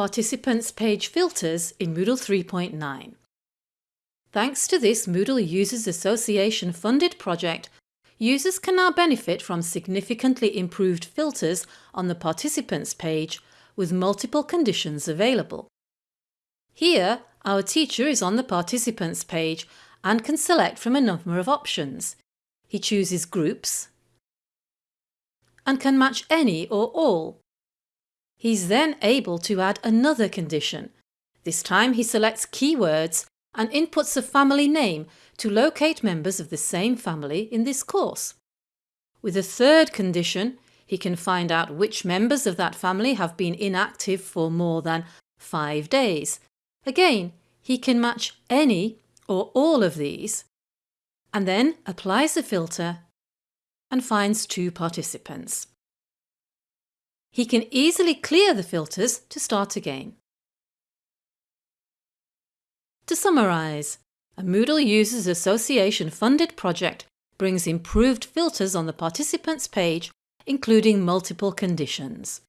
Participants Page Filters in Moodle 3.9. Thanks to this Moodle Users Association funded project, users can now benefit from significantly improved filters on the participants page with multiple conditions available. Here, our teacher is on the participants page and can select from a number of options. He chooses groups and can match any or all. He's then able to add another condition. This time he selects keywords and inputs a family name to locate members of the same family in this course. With a third condition, he can find out which members of that family have been inactive for more than five days. Again, he can match any or all of these and then applies a filter and finds two participants. He can easily clear the filters to start again. To summarise, a Moodle Users Association funded project brings improved filters on the participants page including multiple conditions.